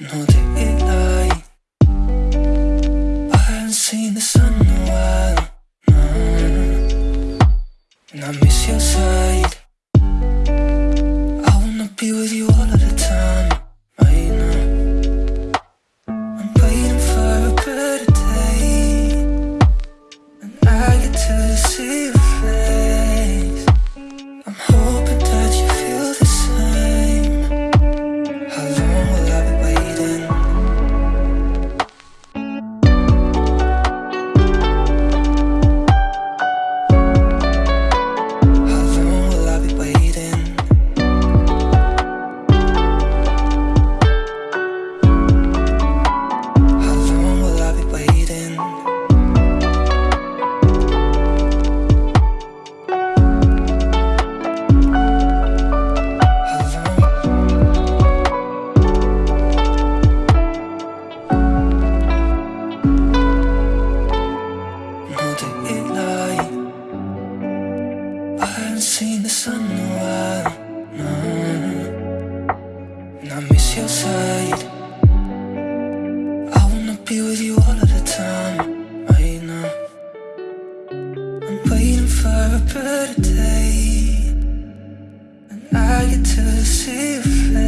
no daylight I haven't seen the sun in a while, no. And I miss your side. I wanna be with you all the sun a while And I miss your side. I wanna be with you all of the time Right now. I'm waiting for a better day. And I get to see your face.